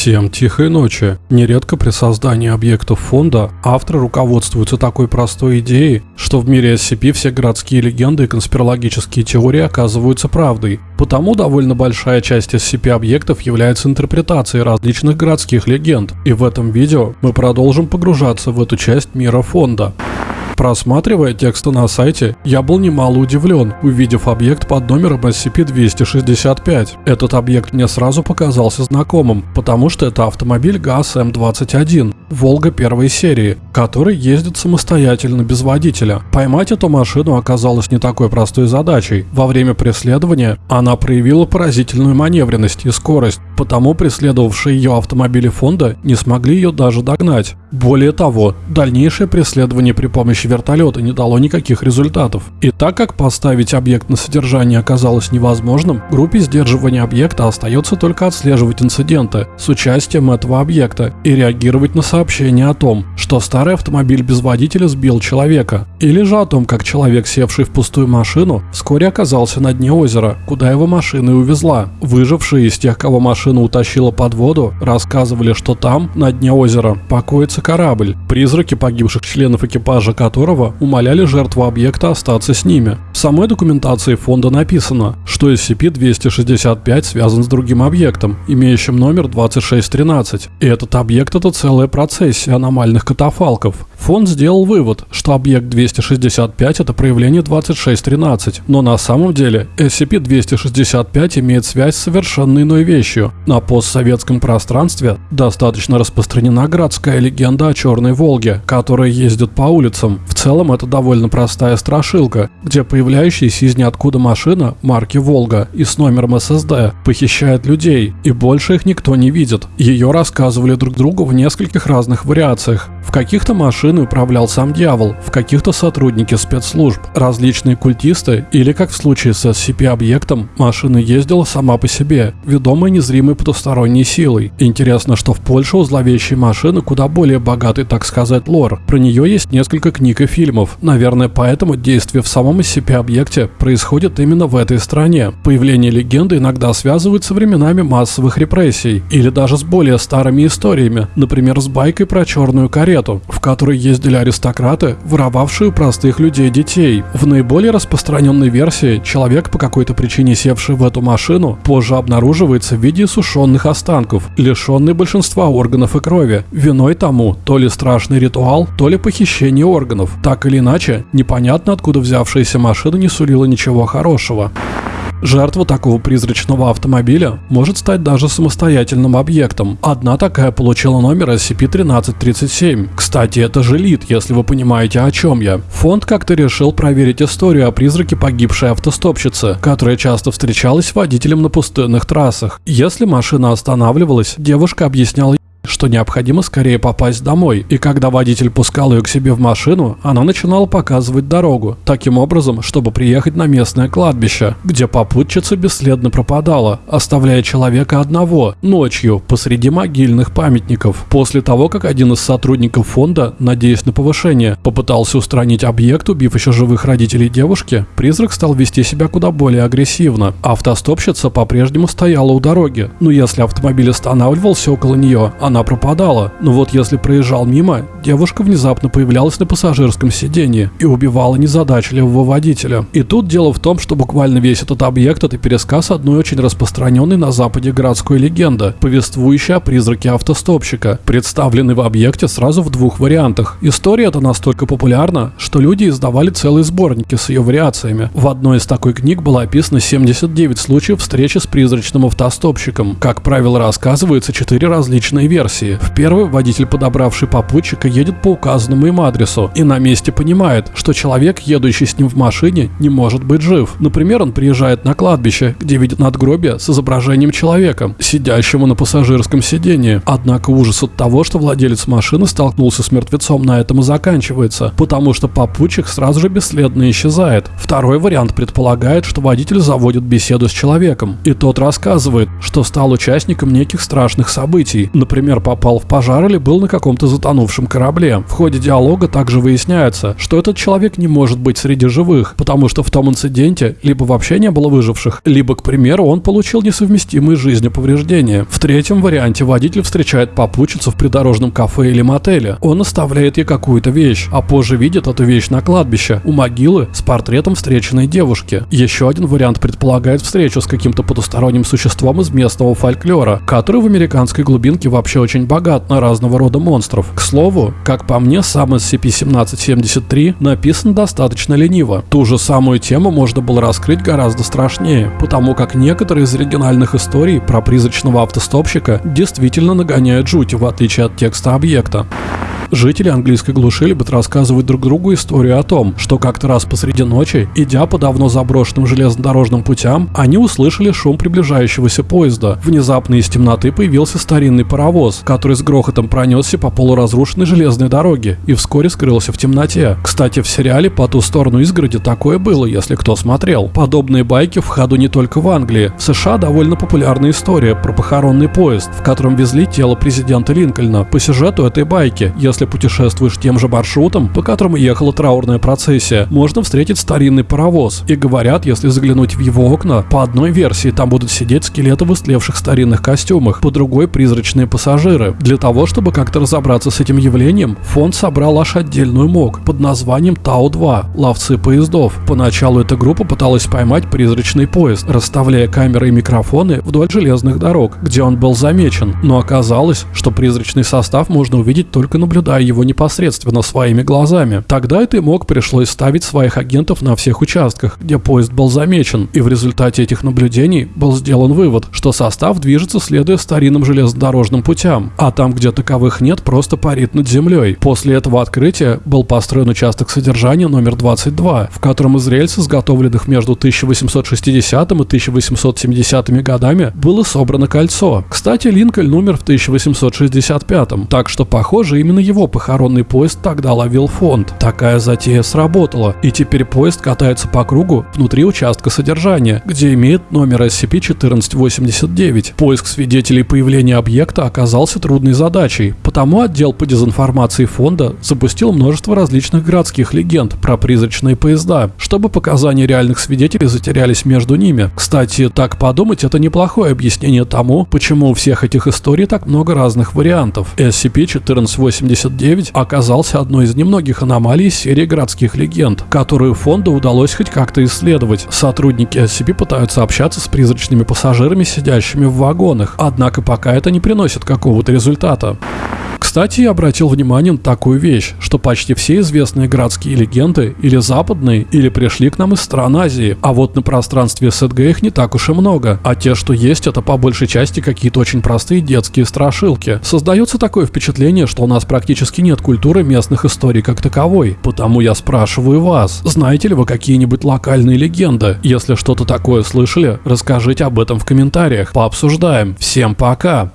Всем тихой ночи. Нередко при создании объектов фонда авторы руководствуются такой простой идеей, что в мире SCP все городские легенды и конспирологические теории оказываются правдой. Потому довольно большая часть SCP-объектов является интерпретацией различных городских легенд. И в этом видео мы продолжим погружаться в эту часть мира фонда. Просматривая тексты на сайте, я был немало удивлен, увидев объект под номером SCP-265. Этот объект мне сразу показался знакомым, потому что это автомобиль ГАЗ-М21, Волга первой серии, который ездит самостоятельно без водителя. Поймать эту машину оказалось не такой простой задачей. Во время преследования она проявила поразительную маневренность и скорость, потому преследовавшие ее автомобили фонда не смогли ее даже догнать. Более того, дальнейшее преследование при помощи вертолета не дало никаких результатов. И так как поставить объект на содержание оказалось невозможным, группе сдерживания объекта остается только отслеживать инциденты с участием этого объекта и реагировать на сообщения о том, что старый автомобиль без водителя сбил человека, или же о том, как человек, севший в пустую машину, вскоре оказался на дне озера, куда его машина и увезла. Выжившие из тех, кого машина утащила под воду, рассказывали, что там, на дне озера, покоится корабль, призраки погибших членов экипажа которого умоляли жертву объекта остаться с ними. В самой документации фонда написано, что SCP-265 связан с другим объектом, имеющим номер 2613, и этот объект это целая процессия аномальных катафалков. Фонд сделал вывод, что объект 265 это проявление 2613, но на самом деле SCP-265 имеет связь с совершенно иной вещью. На постсоветском пространстве достаточно распространена городская легенда о Черной Волге, которая ездит по улицам. В целом это довольно простая страшилка, где появляющаяся из ниоткуда машина марки Волга и с номером SSD похищает людей, и больше их никто не видит. Ее рассказывали друг другу в нескольких разных вариациях. В каких-то машины управлял сам дьявол, в каких-то сотрудники спецслужб, различные культисты или, как в случае с SCP-объектом, машина ездила сама по себе, ведомая незримой потусторонней силой. Интересно, что в Польше у зловещей машины куда более богатый, так сказать, лор. Про нее есть несколько книг и фильмов. Наверное, поэтому действие в самом SCP-объекте происходит именно в этой стране. Появление легенды иногда связывают со временами массовых репрессий или даже с более старыми историями, например, с байкой про черную карету в которой ездили аристократы, воровавшие простых людей детей. В наиболее распространенной версии человек, по какой-то причине севший в эту машину, позже обнаруживается в виде сушеных останков, лишенный большинства органов и крови. Виной тому то ли страшный ритуал, то ли похищение органов. Так или иначе, непонятно откуда взявшаяся машина не сулила ничего хорошего. Жертва такого призрачного автомобиля может стать даже самостоятельным объектом. Одна такая получила номер SCP-1337. Кстати, это же лид, если вы понимаете о чем я. Фонд как-то решил проверить историю о призраке погибшей автостопщицы, которая часто встречалась водителем на пустынных трассах. Если машина останавливалась, девушка объясняла что необходимо скорее попасть домой, и когда водитель пускал ее к себе в машину, она начинала показывать дорогу, таким образом, чтобы приехать на местное кладбище, где попутчица бесследно пропадала, оставляя человека одного, ночью, посреди могильных памятников. После того, как один из сотрудников фонда, надеясь на повышение, попытался устранить объект, убив еще живых родителей девушки, призрак стал вести себя куда более агрессивно. Автостопщица по-прежнему стояла у дороги, но если автомобиль останавливался около нее, она она пропадала. Но вот если проезжал мимо, девушка внезапно появлялась на пассажирском сиденье и убивала незадачливого водителя. И тут дело в том, что буквально весь этот объект это пересказ одной очень распространенной на западе городской легенды, повествующей о призраке автостопщика, представленной в объекте сразу в двух вариантах. История эта настолько популярна, что люди издавали целые сборники с ее вариациями. В одной из такой книг было описано 79 случаев встречи с призрачным автостопщиком. Как правило, рассказывается четыре различные версии версии. В первой водитель, подобравший попутчика, едет по указанному им адресу и на месте понимает, что человек, едущий с ним в машине, не может быть жив. Например, он приезжает на кладбище, где видит надгробие с изображением человека, сидящего на пассажирском сидении. Однако ужас от того, что владелец машины столкнулся с мертвецом, на этом и заканчивается, потому что попутчик сразу же бесследно исчезает. Второй вариант предполагает, что водитель заводит беседу с человеком, и тот рассказывает, что стал участником неких страшных событий. Например, попал в пожар или был на каком-то затонувшем корабле. В ходе диалога также выясняется, что этот человек не может быть среди живых, потому что в том инциденте либо вообще не было выживших, либо, к примеру, он получил несовместимые жизнью повреждения. В третьем варианте водитель встречает попутчицу в придорожном кафе или мотеле. Он оставляет ей какую-то вещь, а позже видит эту вещь на кладбище, у могилы с портретом встреченной девушки. Еще один вариант предполагает встречу с каким-то потусторонним существом из местного фольклора, который в американской глубинке вообще очень богат на разного рода монстров. К слову, как по мне, сам SCP-1773 написан достаточно лениво. Ту же самую тему можно было раскрыть гораздо страшнее, потому как некоторые из оригинальных историй про призрачного автостопщика действительно нагоняют жуть, в отличие от текста объекта. Жители английской глуши любят рассказывать друг другу историю о том, что как-то раз посреди ночи, идя по давно заброшенным железнодорожным путям, они услышали шум приближающегося поезда. Внезапно из темноты появился старинный паровоз, который с грохотом пронесся по полуразрушенной железной дороге и вскоре скрылся в темноте. Кстати, в сериале «По ту сторону изгороди» такое было, если кто смотрел. Подобные байки в ходу не только в Англии. В США довольно популярная история про похоронный поезд, в котором везли тело президента Линкольна. По сюжету этой байки, если если путешествуешь тем же маршрутом, по которому ехала траурная процессия, можно встретить старинный паровоз. И говорят, если заглянуть в его окна, по одной версии там будут сидеть скелеты в истлевших старинных костюмах, по другой призрачные пассажиры. Для того, чтобы как-то разобраться с этим явлением, фонд собрал аж отдельную МОК под названием Тау-2 – ловцы поездов. Поначалу эта группа пыталась поймать призрачный поезд, расставляя камеры и микрофоны вдоль железных дорог, где он был замечен, но оказалось, что призрачный состав можно увидеть только наблюдая наблюдая его непосредственно своими глазами. Тогда этой МОК пришлось ставить своих агентов на всех участках, где поезд был замечен, и в результате этих наблюдений был сделан вывод, что состав движется следуя старинным железнодорожным путям, а там, где таковых нет, просто парит над землей. После этого открытия был построен участок содержания номер 22, в котором из рельс, изготовленных между 1860 и 1870 годами, было собрано кольцо. Кстати, Линкольн умер в 1865, так что, похоже, именно его похоронный поезд тогда ловил фонд. Такая затея сработала, и теперь поезд катается по кругу внутри участка содержания, где имеет номер SCP-1489. Поиск свидетелей появления объекта оказался трудной задачей, потому отдел по дезинформации фонда запустил множество различных городских легенд про призрачные поезда, чтобы показания реальных свидетелей затерялись между ними. Кстати, так подумать, это неплохое объяснение тому, почему у всех этих историй так много разных вариантов. SCP-1489 79 оказался одной из немногих аномалий серии городских легенд, которую фонду удалось хоть как-то исследовать. Сотрудники SCP пытаются общаться с призрачными пассажирами, сидящими в вагонах, однако пока это не приносит какого-то результата. Кстати, я обратил внимание на такую вещь, что почти все известные городские легенды или западные, или пришли к нам из стран Азии, а вот на пространстве СДГ их не так уж и много, а те, что есть, это по большей части какие-то очень простые детские страшилки. Создается такое впечатление, что у нас практически нет культуры местных историй как таковой, потому я спрашиваю вас, знаете ли вы какие-нибудь локальные легенды? Если что-то такое слышали, расскажите об этом в комментариях, пообсуждаем. Всем пока!